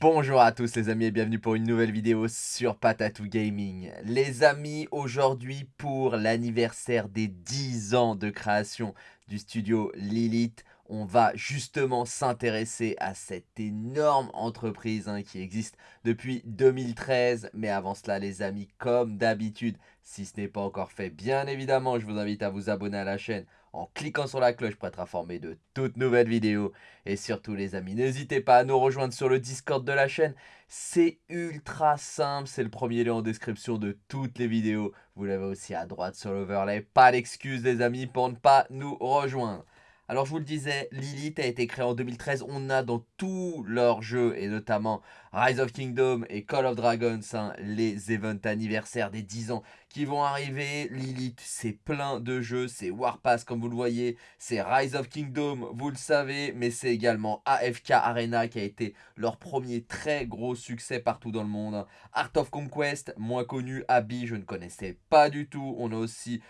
Bonjour à tous les amis et bienvenue pour une nouvelle vidéo sur Patatou Gaming. Les amis, aujourd'hui pour l'anniversaire des 10 ans de création du studio Lilith, on va justement s'intéresser à cette énorme entreprise hein, qui existe depuis 2013. Mais avant cela les amis, comme d'habitude, si ce n'est pas encore fait, bien évidemment, je vous invite à vous abonner à la chaîne en cliquant sur la cloche pour être informé de toutes nouvelles vidéos. Et surtout les amis, n'hésitez pas à nous rejoindre sur le Discord de la chaîne. C'est ultra simple, c'est le premier lien en description de toutes les vidéos. Vous l'avez aussi à droite sur l'overlay. Pas d'excuses les amis pour ne pas nous rejoindre. Alors je vous le disais, Lilith a été créé en 2013. On a dans tous leurs jeux, et notamment Rise of Kingdom et Call of Dragons, hein, les events anniversaires des 10 ans qui vont arriver. Lilith, c'est plein de jeux. C'est Warpass, comme vous le voyez. C'est Rise of Kingdom, vous le savez. Mais c'est également AFK Arena qui a été leur premier très gros succès partout dans le monde. Art of Conquest, moins connu. Abby, je ne connaissais pas du tout. On a aussi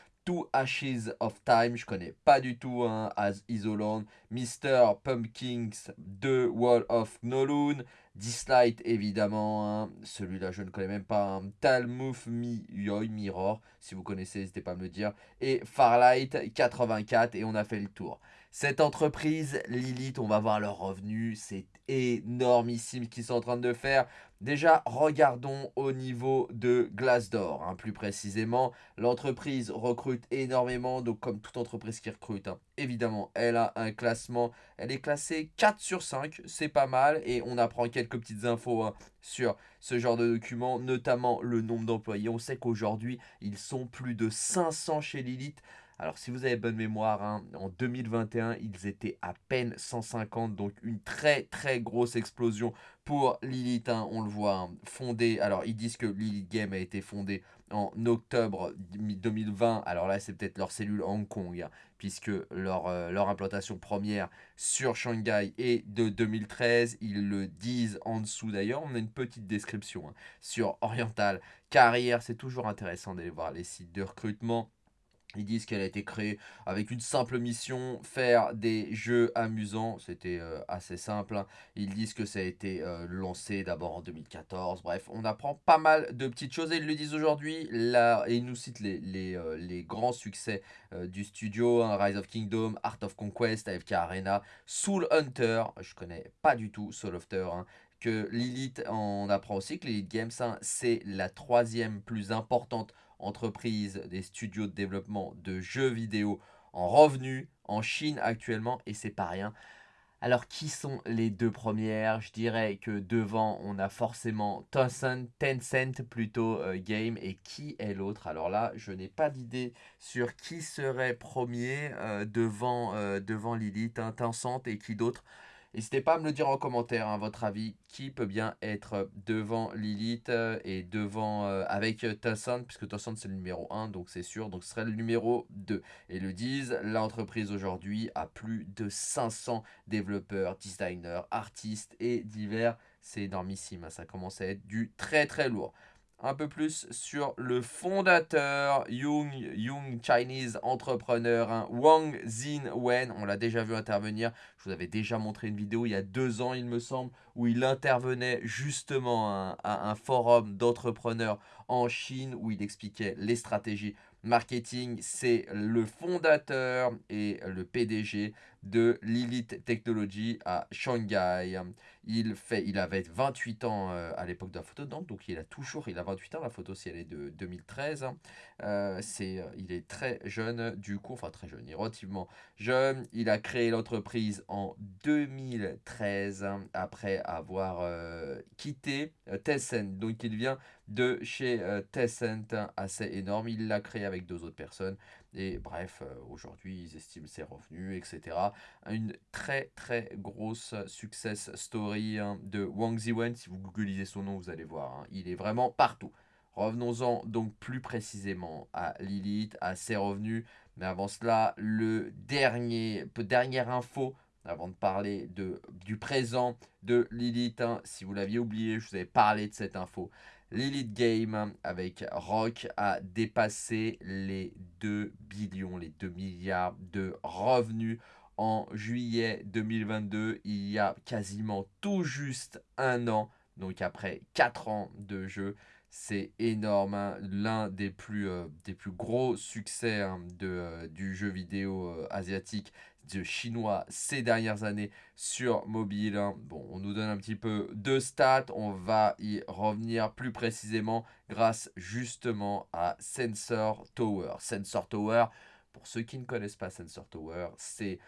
Ashes of Time, je connais pas du tout hein, As Isoland, Mr. Pumpkins, The Wall of Noloon, Dislight évidemment, hein. celui-là je ne connais même pas, hein. Talmouth Yoy Mirror, si vous connaissez n'hésitez pas à me le dire, et Farlight 84 et on a fait le tour. Cette entreprise, Lilith, on va voir leurs revenus, c'est énormissime qu'ils sont en train de faire. Déjà, regardons au niveau de Glassdoor, hein, plus précisément. L'entreprise recrute énormément, donc comme toute entreprise qui recrute, hein. évidemment, elle a un classement. Elle est classée 4 sur 5, c'est pas mal. Et on apprend quelques petites infos hein, sur ce genre de documents, notamment le nombre d'employés. On sait qu'aujourd'hui, ils sont plus de 500 chez Lilith. Alors si vous avez bonne mémoire, hein, en 2021, ils étaient à peine 150, donc une très très grosse explosion pour Lilith, hein, on le voit, hein, fondé, alors ils disent que Lilith Game a été fondée en octobre 2020, alors là c'est peut-être leur cellule Hong Kong, puisque leur, euh, leur implantation première sur Shanghai est de 2013, ils le disent en dessous. D'ailleurs, on a une petite description sur Oriental Carrière, c'est toujours intéressant d'aller voir les sites de recrutement, ils disent qu'elle a été créée avec une simple mission, faire des jeux amusants. C'était euh, assez simple. Hein. Ils disent que ça a été euh, lancé d'abord en 2014. Bref, on apprend pas mal de petites choses. Et ils le disent aujourd'hui. Ils nous citent les, les, euh, les grands succès du studio. Hein. Rise of Kingdom, Art of Conquest, AFK Arena, Soul Hunter. Je connais pas du tout Soul Hunter. Hein. Que Lilith, on apprend aussi que Lilith Games, c'est la troisième plus importante entreprise des studios de développement de jeux vidéo en revenus en Chine actuellement et c'est pas rien. Alors qui sont les deux premières? Je dirais que devant on a forcément Tencent, Tencent plutôt euh, Game et qui est l'autre? Alors là je n'ai pas d'idée sur qui serait premier euh, devant, euh, devant Lilith, hein, Tencent et qui d'autre N'hésitez pas à me le dire en commentaire, hein, votre avis, qui peut bien être devant Lilith euh, et devant euh, avec Tassan, puisque Tassan c'est le numéro 1, donc c'est sûr, donc ce serait le numéro 2. Et le disent, l'entreprise aujourd'hui a plus de 500 développeurs, designers, artistes et divers. C'est énormissime, hein, ça commence à être du très très lourd un peu plus sur le fondateur, Young, Young Chinese Entrepreneur, hein, Wang Wen. On l'a déjà vu intervenir. Je vous avais déjà montré une vidéo il y a deux ans, il me semble, où il intervenait justement à un forum d'entrepreneurs en Chine, où il expliquait les stratégies marketing. C'est le fondateur et le PDG de Lilith Technology à Shanghai. Il, fait, il avait 28 ans euh, à l'époque de la photo, donc, donc il a toujours, il a 28 ans, la photo si elle est de 2013. Euh, c'est, euh, il est très jeune du coup, enfin très jeune, il est relativement jeune. Il a créé l'entreprise en 2013 après avoir quitté Tencent. Donc il vient de chez Tencent, assez énorme. Il l'a créé avec deux autres personnes. Et bref, euh, aujourd'hui, ils estiment ses revenus, etc. Une très très grosse success story hein, de Wang Ziwen. Si vous googlisez son nom, vous allez voir. Hein. il est vraiment partout. Revenons-en donc plus précisément à Lilith, à ses revenus. Mais avant cela, le dernier, dernière info avant de parler de, du présent de Lilith. Hein. si vous l'aviez oublié, je vous avais parlé de cette info. L'Elite Game avec Rock a dépassé les 2 billions, les 2 milliards de revenus en juillet 2022. Il y a quasiment tout juste un an. Donc après 4 ans de jeu, c'est énorme, hein. l'un des, plus, euh, des plus gros succès hein, de, euh, du jeu vidéo euh, asiatique, de chinois ces dernières années sur mobile. Bon, on nous donne un petit peu de stats, on va y revenir plus précisément grâce justement à Sensor Tower. Sensor Tower, pour ceux qui ne connaissent pas Sensor Tower, c'est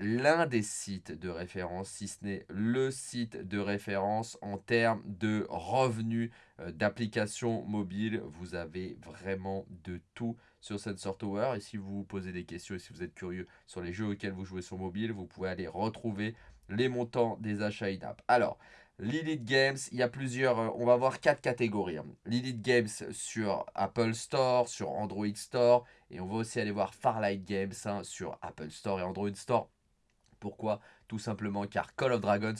l'un des sites de référence, si ce n'est le site de référence en termes de revenus euh, d'applications mobiles. Vous avez vraiment de tout sur Sensor Tower. Et si vous vous posez des questions et si vous êtes curieux sur les jeux auxquels vous jouez sur mobile, vous pouvez aller retrouver les montants des achats in-app. Alors, Lilith Games, il y a plusieurs, euh, on va voir quatre catégories. Hein. Lilith Games sur Apple Store, sur Android Store, et on va aussi aller voir Farlight Games hein, sur Apple Store et Android Store. Pourquoi? Tout simplement car Call of Dragons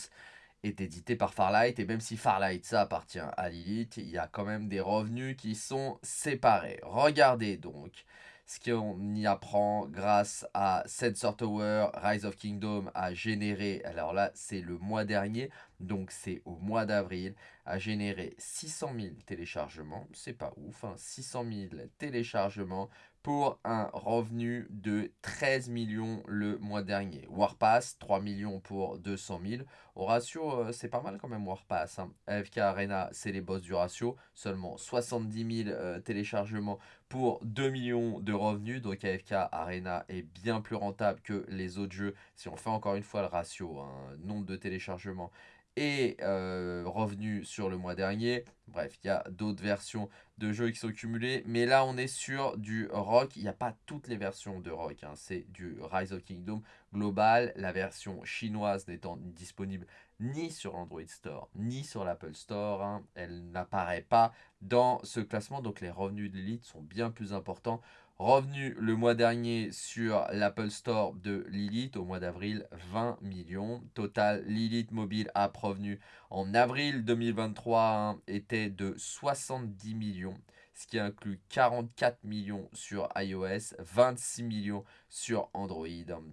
est édité par Farlight, et même si Farlight, ça appartient à Lilith, il y a quand même des revenus qui sont séparés. Regardez donc ce qu'on y apprend grâce à Sensor Tower, Rise of Kingdom a généré, alors là c'est le mois dernier, donc c'est au mois d'avril, a généré 600 000 téléchargements, c'est pas ouf, 600 hein, 000 téléchargements pour un revenu de 13 millions le mois dernier. Warpass, 3 millions pour 200 000. Au ratio, euh, c'est pas mal quand même Warpass. Hein. AFK Arena, c'est les boss du ratio. Seulement 70 000 euh, téléchargements pour 2 millions de revenus. Donc AFK Arena est bien plus rentable que les autres jeux. Si on fait encore une fois le ratio, hein, nombre de téléchargements et euh, revenus sur le mois dernier. Bref, il y a d'autres versions de jeux qui sont cumulées. Mais là, on est sur du rock. Il n'y a pas toutes les versions de rock. Hein. C'est du Rise of Kingdom global. La version chinoise n'étant disponible ni sur l'Android Store, ni sur l'Apple Store. Hein. Elle n'apparaît pas dans ce classement. Donc les revenus de l'élite sont bien plus importants Revenu le mois dernier sur l'Apple Store de Lilith au mois d'avril, 20 millions. Total Lilith Mobile App revenu en avril 2023 hein, était de 70 millions ce qui inclut 44 millions sur iOS, 26 millions sur Android.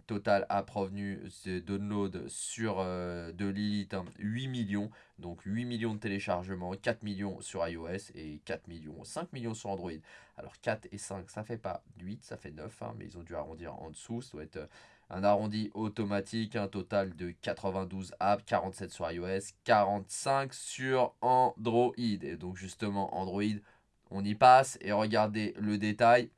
Total app revenu de download sur euh, de Lilith, 8 millions, donc 8 millions de téléchargements, 4 millions sur iOS et 4 millions, 5 millions sur Android. Alors 4 et 5, ça fait pas 8, ça fait 9, hein, mais ils ont dû arrondir en dessous, ça doit être euh, un arrondi automatique, un total de 92 apps, 47 sur iOS, 45 sur Android. Et donc justement Android on y passe et regardez le détail.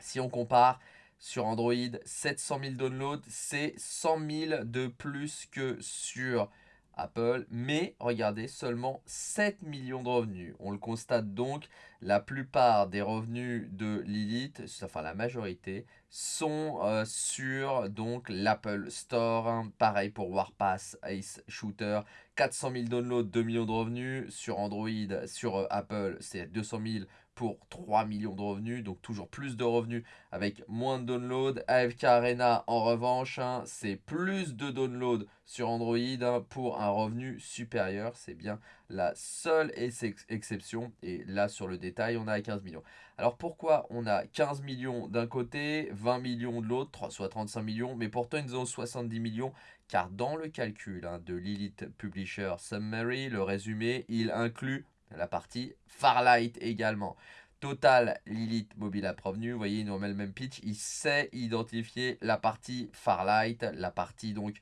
Si on compare sur Android, 700 000 downloads, c'est 100 000 de plus que sur Apple. Mais regardez, seulement 7 millions de revenus. On le constate donc, la plupart des revenus de Lilith, enfin la majorité, sont euh, sur l'Apple Store. Pareil pour Warpass, Ace Shooter. 400 000 downloads, 2 millions de revenus. Sur Android, sur euh, Apple, c'est 200 000 pour 3 millions de revenus, donc toujours plus de revenus avec moins de downloads. AFK Arena, en revanche, hein, c'est plus de downloads sur Android hein, pour un revenu supérieur. C'est bien la seule exception. Et là, sur le détail, on a 15 millions. Alors pourquoi on a 15 millions d'un côté, 20 millions de l'autre, soit 35 millions, mais pourtant ils ont 70 millions car dans le calcul hein, de Lilith Publisher Summary, le résumé, il inclut la partie Farlight également. Total Lilith Mobile App Revenu, vous voyez, il nous remet le même pitch. Il sait identifier la partie Farlight, la partie donc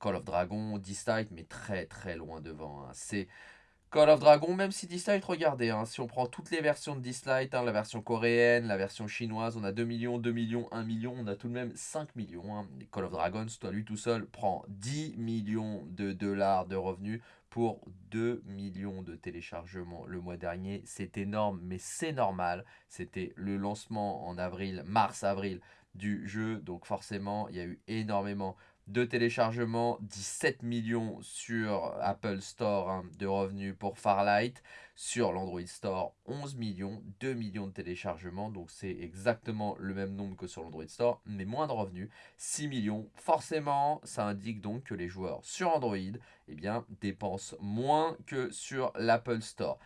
Call of Dragon, Distight, mais très très loin devant. Hein. C'est Call of Dragon, même si Dislight, regardez, hein, si on prend toutes les versions de Dislight, hein, la version coréenne, la version chinoise, on a 2 millions, 2 millions, 1 million, on a tout de même 5 millions. Call of Dragons, toi, lui tout seul, prend 10 millions de dollars de revenus pour 2 millions de téléchargements le mois dernier. C'est énorme, mais c'est normal. C'était le lancement en avril, mars-avril du jeu. Donc forcément, il y a eu énormément de téléchargements, 17 millions sur Apple Store hein, de revenus pour Farlight. Sur l'Android Store, 11 millions, 2 millions de téléchargements. Donc c'est exactement le même nombre que sur l'Android Store, mais moins de revenus, 6 millions. Forcément, ça indique donc que les joueurs sur Android eh dépensent moins que sur l'Apple Store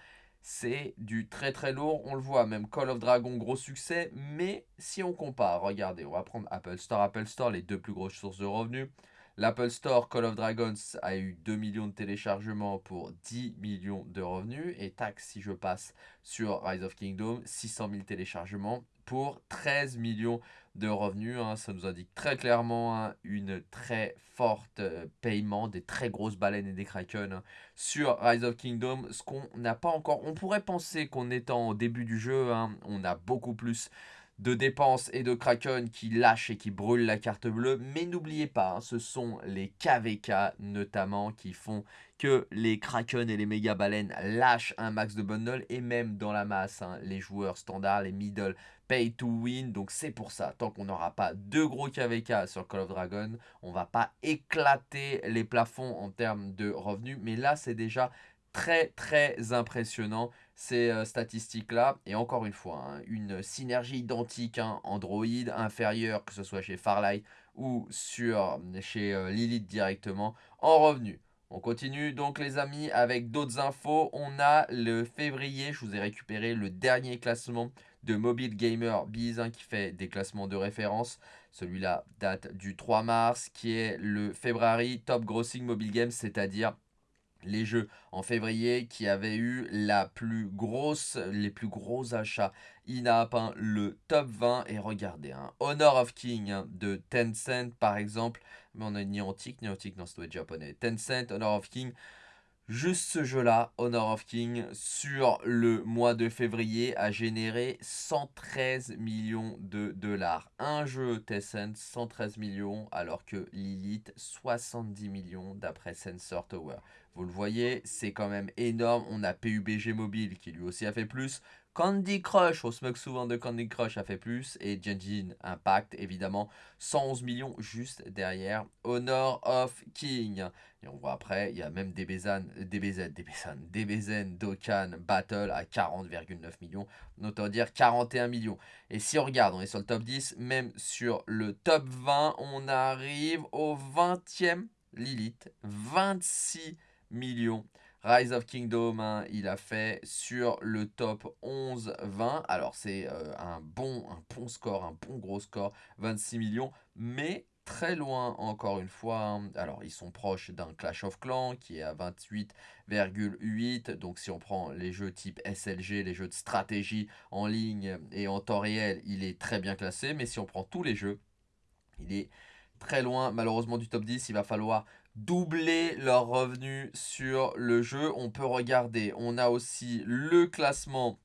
c'est du très très lourd, on le voit, même Call of Dragon, gros succès, mais si on compare, regardez, on va prendre Apple Store, Apple Store, les deux plus grosses sources de revenus, L'Apple Store Call of Dragons a eu 2 millions de téléchargements pour 10 millions de revenus. Et tac, si je passe sur Rise of Kingdom, 600 000 téléchargements pour 13 millions de revenus. Hein. Ça nous indique très clairement hein, une très forte euh, paiement des très grosses baleines et des kraken hein, sur Rise of Kingdom. Ce qu'on n'a pas encore... On pourrait penser qu'on est en début du jeu, on a beaucoup plus de dépenses et de Kraken qui lâchent et qui brûlent la carte bleue. Mais n'oubliez pas, hein, ce sont les KVK notamment qui font que les Kraken et les méga baleines lâchent un max de bundle et même dans la masse, hein, les joueurs standards, les middle pay to win. Donc c'est pour ça, tant qu'on n'aura pas deux gros KVK sur Call of Dragon, on va pas éclater les plafonds en termes de revenus. Mais là, c'est déjà très très impressionnant ces euh, statistiques-là. Et encore une fois, hein, une synergie identique, hein, Android inférieur, que ce soit chez Farlight ou sur, chez euh, Lilith directement, en revenu. On continue donc les amis avec d'autres infos. On a le février, je vous ai récupéré le dernier classement de Mobile Gamer Biz hein, qui fait des classements de référence. Celui-là date du 3 mars qui est le February Top Grossing Mobile Games, c'est-à-dire les jeux. En février qui avaient eu la plus grosse, les plus gros achats. In-app, hein, le top 20. Et regardez, hein, Honor of King hein, de Tencent par exemple, mais on a Niantic, Niantic non, c'est japonais, Tencent, Honor of King, Juste ce jeu-là, Honor of King, sur le mois de février, a généré 113 millions de dollars. Un jeu Tencent, 113 millions, alors que Lilith, 70 millions d'après Sensor Tower. Vous le voyez, c'est quand même énorme. On a PUBG Mobile qui lui aussi a fait plus. Candy Crush, on se moque souvent de Candy Crush, a fait plus. Et Genshin Impact, évidemment, 111 millions juste derrière. Honor of King. Et on voit après, il y a même DBZ, DBZ, DBZ, DBZ, Dokkan, Battle à 40,9 millions. Autant dire 41 millions. Et si on regarde, on est sur le top 10, même sur le top 20, on arrive au 20e Lilith, 26 millions. Rise of Kingdom, hein, il a fait sur le top 11-20. Alors c'est euh, un, bon, un bon score, un bon gros score, 26 millions. Mais très loin encore une fois. Hein. Alors ils sont proches d'un Clash of Clans qui est à 28,8. Donc si on prend les jeux type SLG, les jeux de stratégie en ligne et en temps réel, il est très bien classé. Mais si on prend tous les jeux, il est très loin malheureusement du top 10. Il va falloir doubler leurs revenus sur le jeu. On peut regarder, on a aussi le classement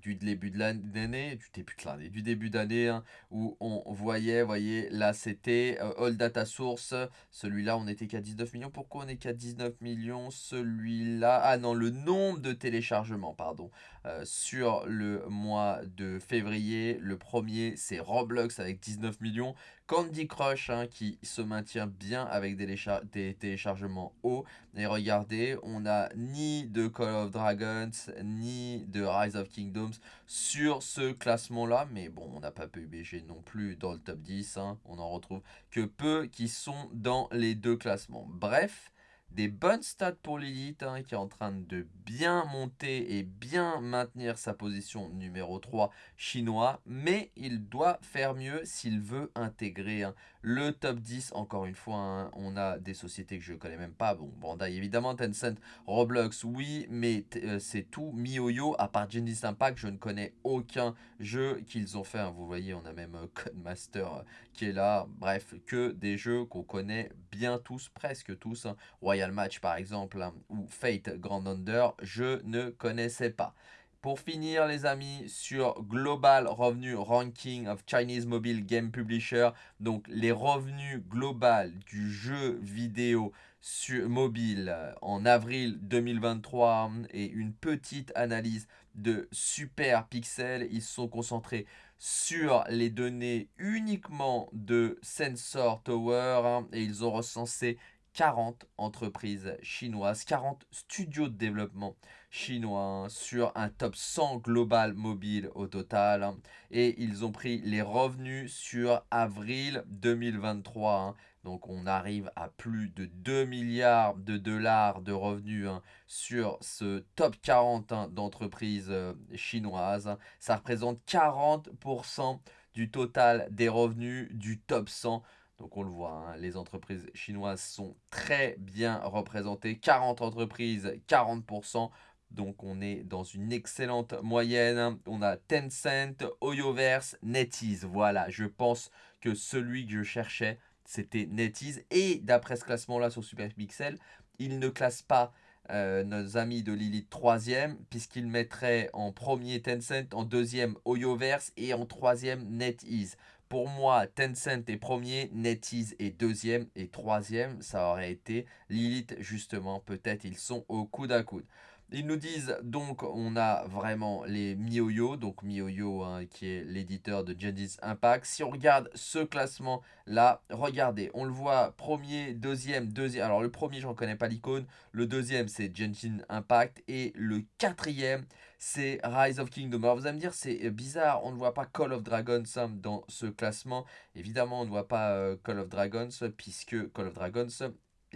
du début de l'année, du début de l'année, du début d'année, hein, où on voyait, voyez, là c'était euh, All Data Source, celui-là on était qu'à 19 millions, pourquoi on est qu'à 19 millions, celui-là, ah non, le nombre de téléchargements, pardon, euh, sur le mois de février, le premier c'est Roblox avec 19 millions, Candy Crush hein, qui se maintient bien avec des, téléchargements hauts. Et regardez, on n'a ni de Call of Dragons, ni de Rise of Kingdoms sur ce classement-là. Mais bon, on n'a pas PUBG non plus dans le top 10. Hein. On en retrouve que peu qui sont dans les deux classements. Bref, des bonnes stats pour Lilith hein, qui est en train de bien monter et bien maintenir sa position numéro 3 chinois. Mais il doit faire mieux s'il veut intégrer hein, le top 10. Encore une fois, hein, on a des sociétés que je ne connais même pas. Bon, Bandai évidemment, Tencent, Roblox, oui, mais euh, c'est tout MiYoYo. À part Genesis Impact, je ne connais aucun jeu qu'ils ont fait. Vous voyez, on a même euh, Codemaster euh, qui est là. Bref, que des jeux qu'on connaît bien tous, presque tous. Royal Match par exemple, ou Fate Grand Under, je ne connaissais pas. Pour finir les amis, sur Global Revenue Ranking of Chinese Mobile Game Publisher, donc les revenus global du jeu vidéo sur mobile en avril 2023 et une petite analyse de Super Pixel, ils sont concentrés sur les données uniquement de Sensor Tower hein, et ils ont recensé 40 entreprises chinoises, 40 studios de développement chinois sur un top 100 global mobile au total. Hein. et ils ont pris les revenus sur avril 2023. Hein. donc on arrive à plus de 2 milliards de dollars de revenus hein, sur ce top 40 d'entreprises euh, chinoises. Ça représente 40% du total des revenus du top 100 Donc on le voit, hein, les entreprises chinoises sont très bien représentées. 40 entreprises, 40%. Donc on est dans une excellente moyenne. On a Tencent, Oyoverse, NetEase. Voilà, je pense que celui que je cherchais, c'était NetEase. Et d'après ce classement-là sur Superpixel, il ne classe pas euh, nos amis de Lilith troisième, puisqu'il mettrait en premier Tencent, en deuxième Oyoverse et en troisième NetEase. Pour moi, Tencent est premier, NetEase est deuxième et troisième, ça aurait été Lilith justement. Peut-être ils sont au coude à coude. Ils nous disent donc on a vraiment les MiYoYo, donc MiYoYo hein, qui est l'éditeur de Genesis Impact. Si on regarde ce classement là, regardez, on le voit premier, deuxième, deuxième. Alors le premier je ne reconnais pas l'icône, le deuxième c'est Genshin Impact et le quatrième c'est Rise of Kingdom. Alors vous allez me dire c'est bizarre, on ne voit pas Call of Dragons hein, dans ce classement. Évidemment on ne voit pas euh, Call of Dragons puisque Call of Dragons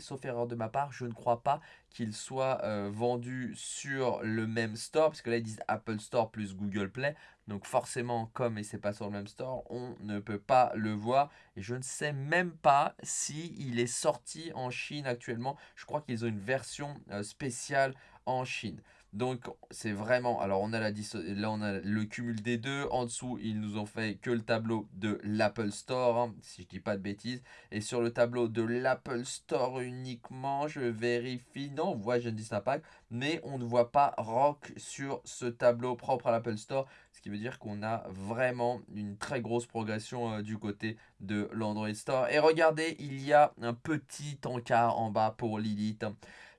sauf erreur de ma part, je ne crois pas qu'il soit euh, vendu sur le même store, parce là ils disent Apple Store plus Google Play, donc forcément comme et c'est pas sur le même store, on ne peut pas le voir, et je ne sais même pas si il est sorti en Chine actuellement, je crois qu'ils ont une version euh, spéciale en Chine. Donc c'est vraiment, alors on a la là on a le cumul des deux, en dessous ils nous ont fait que le tableau de l'Apple Store, hein, si je dis pas de bêtises, et sur le tableau de l'Apple Store uniquement, je vérifie, non on voit Genesis Impact, mais on ne voit pas Rock sur ce tableau propre à l'Apple Store, ce qui veut dire qu'on a vraiment une très grosse progression euh, du côté de l'Android Store. Et regardez, il y a un petit encart en bas pour Lilith.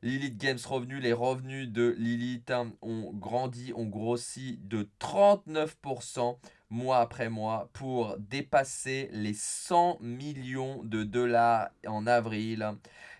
Lilith Games Revenus, les revenus de Lilith hein, ont grandi, ont grossi de 39% mois après mois pour dépasser les 100 millions de dollars en avril.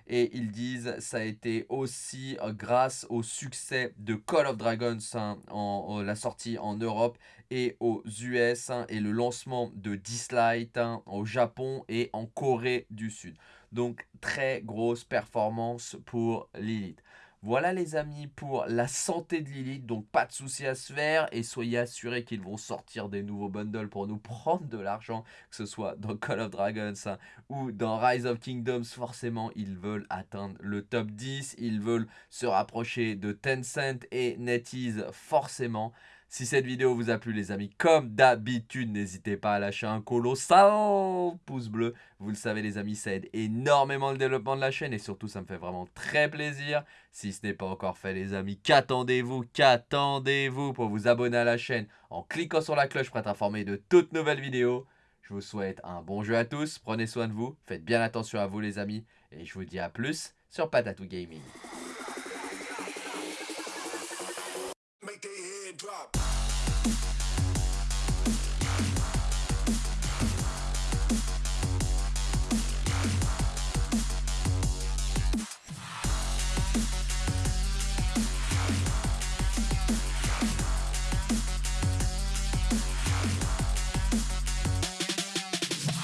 Et ils disent ça a été aussi euh, grâce au succès de Call of Dragons, hein, en, la sortie en Europe et aux US, hein, et le lancement de Dislight au Japon et en Corée du Sud. Donc très grosse performance pour Lilith. Voilà les amis pour la santé de Lilith, donc pas de souci à se faire et soyez assurés qu'ils vont sortir des nouveaux bundles pour nous prendre de l'argent, que ce soit dans Call of Dragons hein, ou dans Rise of Kingdoms, forcément ils veulent atteindre le top 10, ils veulent se rapprocher de Tencent et NetEase forcément. Si cette vidéo vous a plu les amis, comme d'habitude, n'hésitez pas à lâcher un colossal pouce bleu. Vous le savez les amis, ça aide énormément le développement de la chaîne et surtout ça me fait vraiment très plaisir. Si ce n'est pas encore fait les amis, qu'attendez-vous Qu'attendez-vous pour vous abonner à la chaîne en cliquant sur la cloche pour être informé de toutes nouvelles vidéos Je vous souhaite un bon jeu à tous, prenez soin de vous, faites bien attention à vous les amis et je vous dis à plus sur Patatou Gaming.